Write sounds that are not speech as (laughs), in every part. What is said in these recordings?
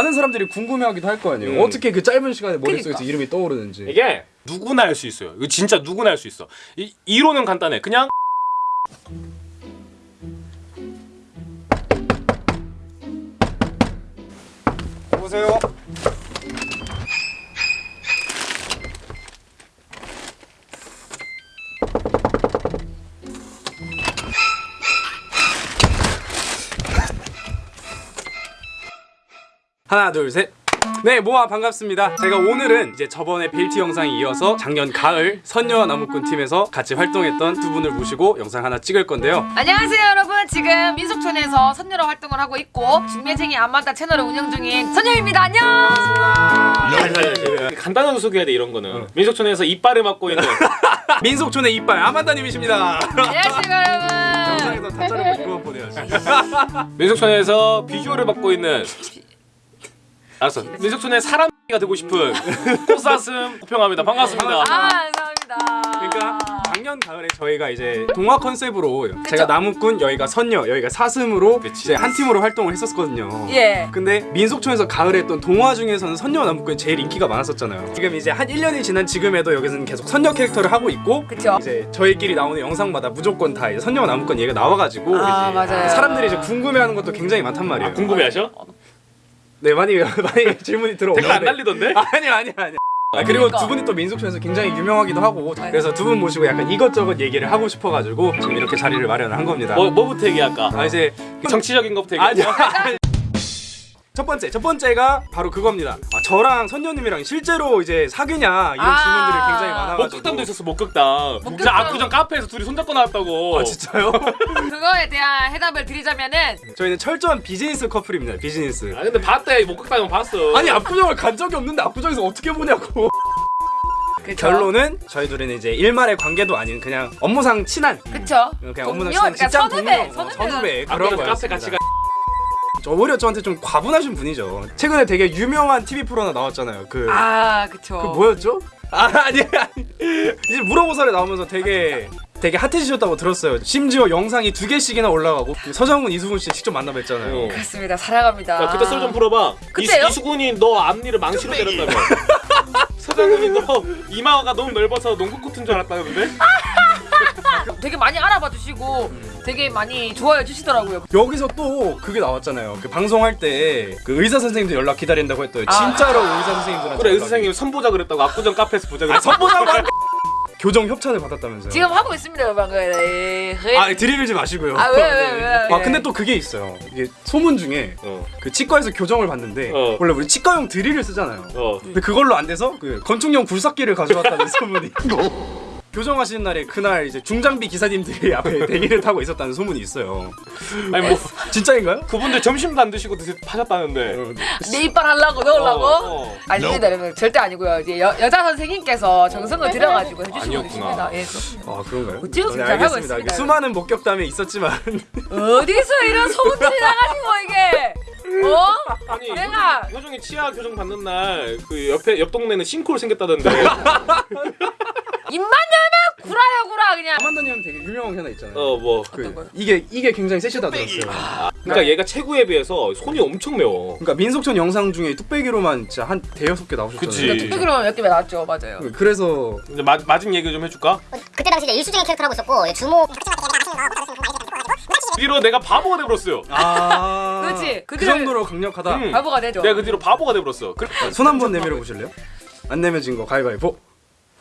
많은 사람들이 궁금해하기도 할 거 아니에요. 음. 어떻게 그 짧은 시간에 머릿속에서 그러니까. 이름이 떠오르는지. 이게 누구나 할 수 있어요. 이거 진짜 누구나 할 수 있어. 이 이론은 간단해. 그냥 보세요. 하나 둘 셋. 네 모아 반갑습니다. 제가 오늘은 이제 저번에 벨트 영상에 이어서 작년 가을 선녀와 나무꾼 팀에서 같이 활동했던 두 분을 모시고 영상 하나 찍을 건데요. 안녕하세요 여러분 지금 민속촌에서 선녀로 활동을 하고 있고 중매쟁이 안마다 채널을 운영 중인 선녀입니다 안녕 간단하게 소개해야 돼 이런 거는. 민속촌에서 이빨을 맡고 있는 (laughs) 민속촌의 이빨 아만다님이십니다. 안녕하세요 여러분 영상에서 다 자르고 이거만 보내야지. 민속촌에서 비주얼을 맡고 있는 알았어. 민속촌의 사람이가 되고 싶은 꽃사슴 호평합니다. 반갑습니다. 아 감사합니다 그러니까 작년 가을에 저희가 이제 동화 컨셉으로 제가 나무꾼, 여기가 선녀, 여기가 사슴으로 그치. 이제 한 팀으로 활동을 했었거든요. 예 근데 민속촌에서 가을에 했던 동화 중에서는 선녀와 나무꾼이 제일 인기가 많았었잖아요. 지금 이제 한 1년이 지난 지금에도 여기서는 계속 선녀 캐릭터를 하고 있고 그쵸 이제 저희끼리 나오는 영상마다 무조건 다 이제 선녀와 나무꾼 얘기가 나와가지고 아, 이제 맞아요. 사람들이 이제 궁금해하는 것도 굉장히 많단 말이에요. 아, 궁금해하셔? 네 많이 많이 (laughs) 질문이 들어오는데 댓글 안 날리던데? (laughs) 아니 아니 아니. 아, 그리고 그러니까. 두 분이 또 민속촌에서 굉장히 유명하기도 하고 그래서 두 분 모시고 약간 이것저것 얘기를 하고 싶어가지고 지금 이렇게 자리를 마련한 겁니다. 뭐 뭐부터 얘기할까? 아 이제 정치적인 것부터 아니 얘기할까? (laughs) 첫 번째 첫 번째가 바로 그겁니다. 아, 저랑 선녀님이랑 실제로 이제 사귀냐 이런 아. 질문들이 굉장히 많아가지고. 목격담도 있었어. 목격담. 진짜 압구정 카페에서 둘이 손잡고 나왔다고. 아 진짜요? (laughs) 그거에 대한 해답을 드리자면은 저희는 철저한 비즈니스 커플입니다. 비즈니스. 아 근데 봤대 목격담은 봤어. 아니 압구정을 간 적이 없는데 압구정에서 어떻게 보냐고. 그쵸 결론은 저희 둘은 이제 일말의 관계도 아닌 그냥 업무상 친한 그쵸 그냥 업무상 친한 그러니까 직장 선후배, 동료, 어, 선후배. 선후배 그런 거였습니다. 오히려 저한테 좀 과분하신 분이죠. 최근에 되게 유명한 TV 프로 하나 나왔잖아요. 그, 아 그쵸 그 뭐였죠? 아 (laughs) 아니 아니. 이제 물어보살에 나오면서 되게 되게 핫해지셨다고 들었어요. 심지어 영상이 두 개씩이나 올라가고 그 서장훈 이수근 씨 직접 만나 뵀잖아요. 어. 그렇습니다 사랑합니다 야 그때 썰 좀 풀어봐. 그때요? 이, 수군이너 앞니를 망치로 때렸다며. (laughs) 서장훈이 너 이마가 너무 넓어서 농구 코트인 줄 알았다는데? (laughs) 되게 많이 알아봐 주시고 되게 많이 좋아해 주시더라고요 여기서 또 그게 나왔잖아요. 그 방송할 때 그 의사 선생님들 연락 기다린다고 했더니 아. 진짜로 의사 선생님들한테 그래 의사 선생님 선보자 그랬다고 압구정 카페에서 보자 아, 그랬어. 선보자고 할- (laughs) 교정 협찬을 받았다면서요. 지금 하고 있습니다 여러분 네. 아 드리블지 마시고요. 아, 왜, 왜, 왜, 아 왜? 근데 또 그게 있어요. 이게 소문 중에 어. 그 치과에서 교정을 받는데 어. 원래 우리 치과용 드릴을 쓰잖아요. 어. 근데 그걸로 안 돼서 그 건축용 굴삭기를 가져왔다는 (laughs) 소문이. 교정하시는 날에 그날 이제 중장비 기사님들이 앞에 대기를 타고 있었다는 소문이 있어요. 아니 뭐 진짜인가요? 그분들 점심도 안 드시고 드시 파셨다는데. 내 이빨 하려고 넣으려고? 어, 어. 아닙니다 여러분 절대 아니고요 이제 여, 여자 선생님께서 정성을 들여가지고 해주시고. 계십니다 예. 아 그런가요? 어찌고 네, 진짜 하고 알겠습니다. 있습니다. 수많은 목격담이 있었지만 어디서 이런 소문들이 나가지고 이게 어? 아니 내가- 효정, 효정이 치아 교정 받는 날 그 옆에 옆 동네는 싱크홀 생겼다던데. 입만 열면 구라야 구라 그냥 아만다님 되게 유명한 게 하나 있잖아요. 어 뭐. 그? 이게 이게 굉장히 세시다 들었어요. 그러니까 얘가 체구에 비해서 손이 엄청 매워. 그러니까 민속촌 영상 중에 뚝배기로만 진짜 한 대여섯 개 나오셨잖아요. 그치. 뚝배기로 몇개 나왔죠 맞아요 그래서 이제 마, 마진 얘기 좀 해줄까? 그때 당시 이제 일수증의 캐릭터를 하고 있었고 주모 그 뒤로 내가 바보가 돼버렸어요. 아 (laughs) 그렇지. 그 그들- 정도로 강력하다. 음. 바보가 되죠 내가 그 뒤로 바보가 돼버렸어. 그, 손한번 내밀어 보실래요? 안 내면 진거 가위바위보.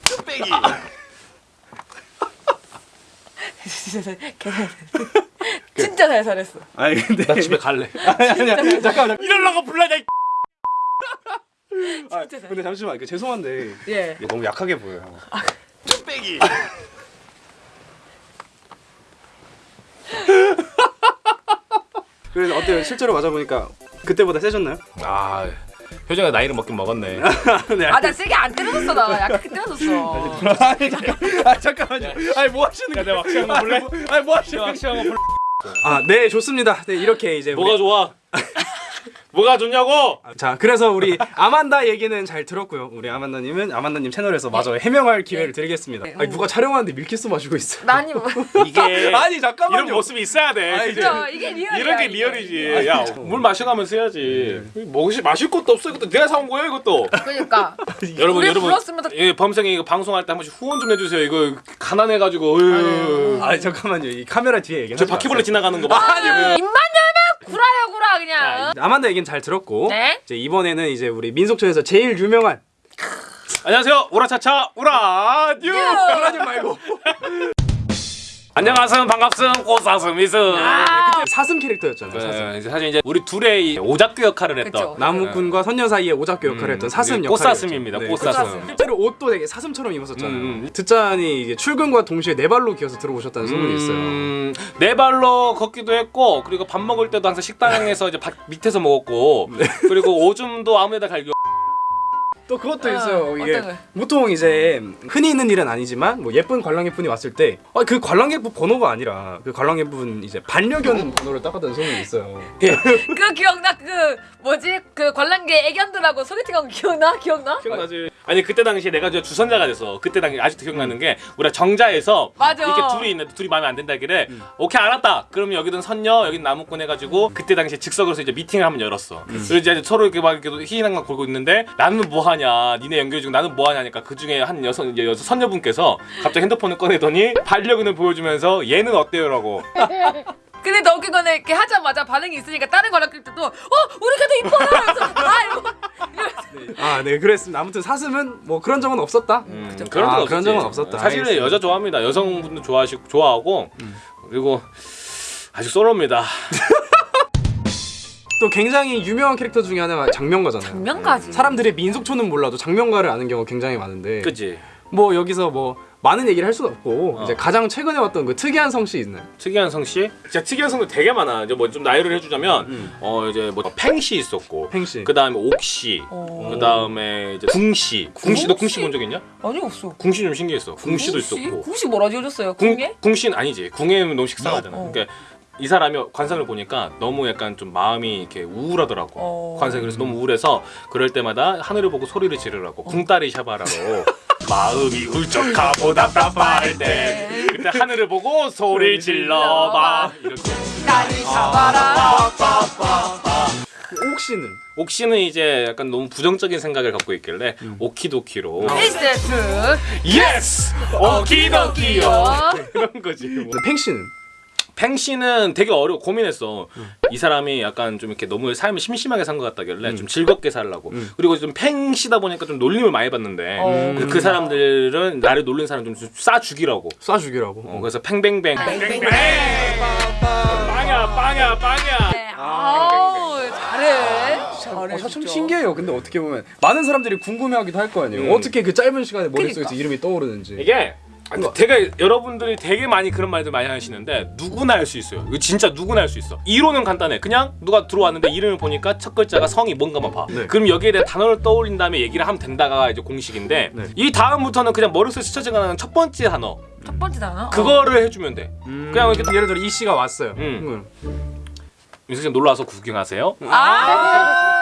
(laughs) 진짜 잘 살았어 아니 근데 나 집에 갈래. (laughs) 아니 아니야 잠깐만. 이럴라고 불러냐 이 아, 근데 잠시만 그 죄송한데 예 너무 약하게 보여요. (laughs) 그래서 어때요? 실제로 맞아 보니까 그때보다 세졌나요? 아 효정이 나이를 먹긴 먹었네. (laughs) 네. 아 나 세게 안 때려줬어 나 약간 때려줬어 (laughs) 아니 잠깐, 아 잠깐만요. 아니 뭐 하시는 야, 거예요? 내가 왁싱한 거 볼래? 아니 뭐 하시는 거예요? 확실한 거 불러. 아, 네 좋습니다. 네 이렇게 이제 우리- 뭐가 좋아? (laughs) 뭐가 좋냐고? 자, 그래서 우리 아만다 얘기는 잘 들었고요. 우리 아만다님은 아만다님 채널에서 마저 해명할 기회를 드리겠습니다. 네. 아니 누가 촬영하는데 밀키스 마시고 있어. 아니 뭐. (laughs) 이게 아니 잠깐만요. 이런 모습이 있어야 돼. 아니, 그죠 이게 real이야. 이런 게. real이지. 야, 물 마셔가면서 해야지. 먹으시 마실 것도 없어. 이것도 내가 사온 거예요, 이것도. 그러니까. (laughs) 여러분, 여러분. 불렀으면 더- 예, 범생이 이거 방송할 때 한 번씩 후원 좀 해주세요. 이거 가난해가지고. 아니 잠깐만요. 이 카메라 뒤에 얘기. 저 바퀴벌레 지나가는 거 봐. 아니 입만 구라야 구라 그냥. 아만다 얘기는 잘 들었고 네. 이제 이번에는 이제 우리 민속촌에서 제일 유명한 안녕하세요. 우라차차 우라뉴. 하지 말고 (laughs) 안녕하세요. 반갑습. 꽃사슴이스. 아. 사슴 캐릭터였잖아요. 사슴. 네, 이제 사실 이제 우리 둘의 이 오작교 역할을 했던 그쵸. 나무꾼과 선녀 사이의 오작교 역할을 했던 사슴 네, 역할 꽃사슴입니다. 꽃사슴. 실제로 옷도 되게 사슴처럼 입었었잖아요. 음, 음. 듣자니 이게 출근과 동시에 네 발로 기어서 들어오셨다는 소문이 있어요. 음, 네 발로 걷기도 했고 그리고 밥 먹을 때도 항상 식당에서 이제 밭 밑에서 먹었고 네. 그리고 오줌도 아무데나 갈겨 또 그것도 어, 있어요. 이게 어떤 거요? 보통 이제 흔히 있는 일은 아니지만 뭐 예쁜 관람객분이 왔을 때 그 관람객분 번호가 아니라 그 관람객분 이제 반려견 번호를 따갔다는 소문이 있어요. 예. 그 기억나 그 뭐지? 그 관람객 애견들하고 소개팅한 거 기억나? 기억나? 기억나지? 아니 그때 당시에 내가 저 주선자가 돼서 그때 당시 아직도 기억나는 게 우리가 정자에서 맞아. 이렇게 둘이 있는데 둘이 마음에 안 든다길래 오케이 알았다. 그러면 여기는 선녀 여기는 나무꾼 해가지고 그때 당시에 즉석으로서 이제 미팅을 한번 열었어. 그래서 이제 서로 이렇게 막 이렇게 희희낙낙 걸고 있는데 나는 뭐하냐? 니네 연결해주고 나는 뭐하냐 하니까 그 중에 한 여성 이제 여성 선녀분께서 갑자기 핸드폰을 꺼내더니 반려견을 보여주면서 얘는 어때요 라고 (laughs) 근데 너 그거는 이렇게 하자마자 반응이 있으니까 다른 관람객들도 어 우리 걔도 이뻐요. 아 이거 이러면서 아, 네, 그랬습니다. 아무튼 사슴은 뭐 그런 적은 없었다. 음, 아, 그런, 적 그런 적은 없었다. 사실은 알겠습니다. 여자 좋아합니다 여성분도 좋아하시고 좋아하고 그리고 아직 솔로입니다 (laughs) 또 굉장히 유명한 캐릭터 중에 하나가 장명가잖아요. 장면까지. 사람들이 민속촌은 몰라도 장명가를 아는 경우가 굉장히 많은데 그치 뭐 여기서 뭐 많은 얘기를 할 수는 없고 어. 이제 가장 최근에 왔던 그 특이한 성씨 있나요? 특이한 성씨? 진짜 특이한 성도 되게 많아. 이제 뭐 좀 나열을 해주자면 음. 어 이제 뭐 팽씨 있었고, 팽씨. 그 다음에 옥씨, 어. 그 다음에 이제 궁씨. 궁씨 너 궁씨? 본 적 있냐? 아니 없어. 궁씨 좀 신기했어. 궁씨도 있었고. 궁씨 뭐라 지어줬어요? 궁 궁에? 궁씨는 아니지. 궁에는 너무 식상하잖아. 어. 그러니까 이 사람이 관상을 보니까 너무 약간 좀 마음이 이렇게 우울하더라고. 어. 관상이 그래서 너무 우울해서 그럴 때마다 하늘을 보고 소리를 지르라고 꿍따리 샤바라로 (laughs) 마음이 울적하고 답답할 때. 그때 하늘을 보고 소리를 질러봐. 이렇게. 나를 잡아라. 그 옥시는? 옥시는 이제 약간 너무 부정적인 생각을 갖고 있길래 okey-dokey로. Phase two. Yes 오키도키요. 그런 (laughs) 거지 뭐. 팽씨는 팽 씨는 되게 어려워 고민했어 이 사람이 약간 좀 이렇게 너무 삶을 심심하게 산 것 같다길래 좀 즐겁게 살라고 그리고 좀 팽 씨다 보니까 좀 놀림을 많이 받는데 어. 그, 그 사람들은 나를 놀린 사람 좀 싸 죽이라고 쏴 죽이라고. 어, 그래서 팽뱅뱅 팽뱅뱅. 빵야 빵야 빵야 네. 아우 잘해. 잘해. 어, 진짜. 신기해요. 근데 어떻게 보면 많은 사람들이 궁금해하기도 할 거 아니에요. 음. 어떻게 그 짧은 시간에 머릿속에서 그러니까. 이름이 떠오르는지. 이게 아니, 되게 여러분들이 되게 많이 그런 말들 많이 하시는데 누구나 할 수 있어요. 이거 진짜 누구나 할 수 있어. 이론은 간단해. 그냥 누가 들어왔는데 이름을 보니까 첫 글자가 성이 뭔가만 봐. 네. 그럼 여기에 대해 단어를 떠올린 다음에 얘기를 하면 된다가 이제 공식인데 네. 이 다음부터는 그냥 머릿속에 스쳐지는 첫 번째 단어 첫 번째 단어. 그거를 해주면 돼. 음, 그냥 이렇게 예를 들어 이 씨가 왔어요. 음. 음. 윤석 씨 놀러 와서 구경하세요. 아.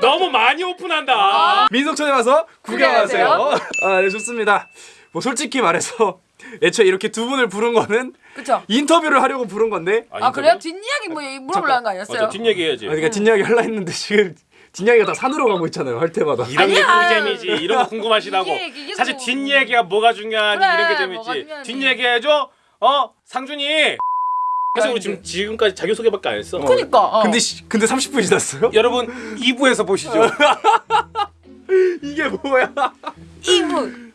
너무 많이 오픈한다. 민속촌에 와서 구경하세요. 구경하세요. 아, 네, 좋습니다. 뭐 솔직히 말해서 (laughs) 애초에 이렇게 두 분을 부른 거는 그쵸. 인터뷰를 하려고 부른 건데 아 그래요? 뒷이야기 뭐 물어보려는 거 아니었어요? 맞아 뒷얘기 해야지. 아, 그러니까 뒷이야기 하려 했는데 지금 뒷이야기가 다 산으로 가고 있잖아요. 할 때마다. 이런 게 아니야. 꿀잼이지. 이런 거 궁금하시다고. 이게, 이게 사실 뭐- 뒷얘기가 뭐가 중요하니 그래, 이런 게 재밌지. 뒷얘기 해줘. 어 상준이. 그래서 우리 지금 지금까지 자기 소개밖에 안 했어. 그니까. 어. 근데 시, 근데 30분 지났어요? (laughs) 여러분 2부에서 보시죠. (laughs) 이게 뭐야? 이분.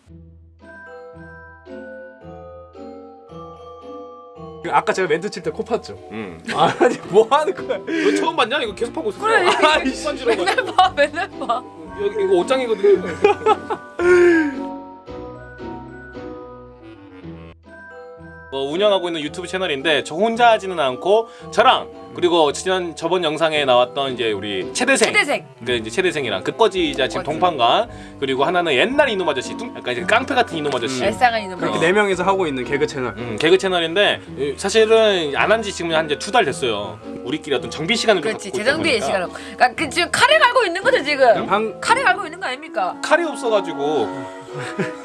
아까 제가 멘트 칠 때 코 팠죠. 음. 아니 뭐 하는 거야? 너 처음 봤냐? 이거 계속 하고 있어. 그래, 아이씨. 번지러 맨날 봐, 맨날 봐. 여기 이거 옷장이거든 운영하고 있는 유튜브 채널인데 저 혼자 하지는 않고 저랑 그리고 지난 저번 영상에 나왔던 이제 우리 최대생 최대생. 그 이제 최대생이랑 끝거지자 지금 끝거지. 동판관 그리고 하나는 옛날 이놈 아저씨 뚱- 약간 이제 깡패 같은 이놈 아저씨 일상은 있는 그렇게 거. 네 명이서 하고 있는 개그 채널. 음, 개그 채널인데 이- 사실은 안 한 지 지금 한 이제 두 달 됐어요. 우리끼리 어떤 정비 시간을 좀 그렇지 재정비의 보니까 시간을. 그러니까 그 지금 칼을 갈고 있는 거죠 지금. 방 칼을 갈고 있는 거 아닙니까? 칼이 없어가지고 (laughs)